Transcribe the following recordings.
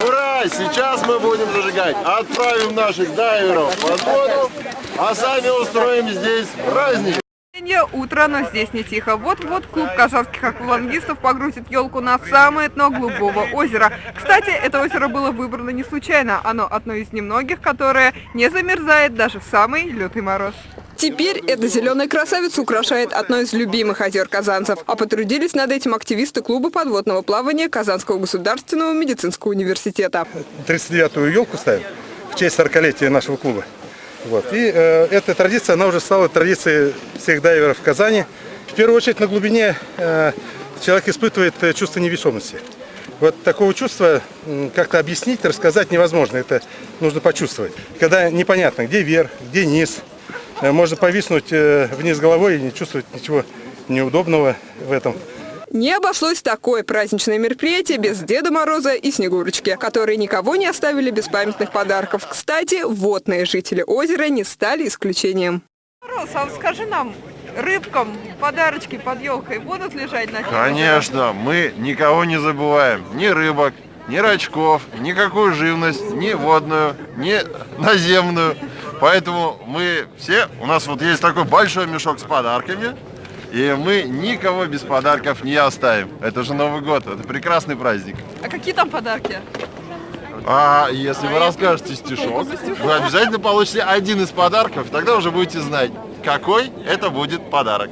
Ура! Сейчас мы будем зажигать. Отправим наших дайверов под воду, а сами устроим здесь праздник. Утро, но здесь не тихо. Вот-вот клуб казахских аквалангистов погрузит елку на самое дно глубокого озера. Кстати, это озеро было выбрано не случайно. Оно одно из немногих, которое не замерзает даже в самый лютый мороз. Теперь эта зеленая красавица украшает одно из любимых озер казанцев. А потрудились над этим активисты клуба подводного плавания Казанского государственного медицинского университета. 39-ю елку ставим в честь 40-летия нашего клуба. Вот. И э, эта традиция, она уже стала традицией всех дайверов в Казани. В первую очередь на глубине э, человек испытывает э, чувство невесомости. Вот такого чувства как-то объяснить, рассказать невозможно. Это нужно почувствовать. Когда непонятно, где верх, где низ. Э, Можно повиснуть э, вниз головой и не чувствовать ничего неудобного в этом. Не обошлось такое праздничное мероприятие без Деда Мороза и Снегурочки, которые никого не оставили без памятных подарков. Кстати, водные жители озера не стали исключением. Мороз, а скажи нам, рыбкам подарочки под елкой будут лежать на Конечно, мы никого не забываем. Ни рыбок, ни рачков, никакую живность, ни водную, ни наземную. Поэтому мы все, у нас вот есть такой большой мешок с подарками, и мы никого без подарков не оставим. Это же Новый год, это прекрасный праздник. А какие там подарки? А если вы расскажете стишок, вы обязательно получите один из подарков, тогда уже будете знать, какой это будет подарок.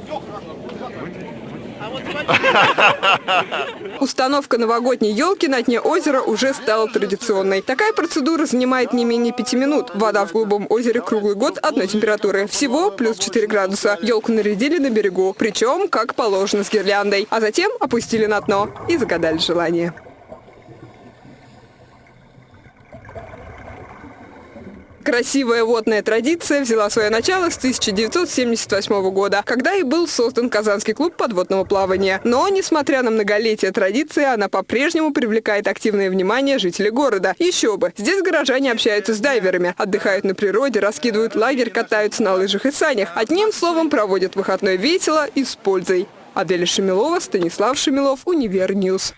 Установка новогодней елки на дне озера уже стала традиционной. Такая процедура занимает не менее пяти минут. Вода в голубом озере круглый год одной температуры. Всего плюс 4 градуса. Елку нарядили на берегу, причем как положено с гирляндой. А затем опустили на дно и загадали желание. Красивая водная традиция взяла свое начало с 1978 года, когда и был создан Казанский клуб подводного плавания. Но, несмотря на многолетие традиции, она по-прежнему привлекает активное внимание жителей города. Еще бы! Здесь горожане общаются с дайверами, отдыхают на природе, раскидывают лагерь, катаются на лыжах и санях. Одним словом, проводят выходной весело и с пользой. Аделя Шамилова, Станислав Шамилов, Univer News.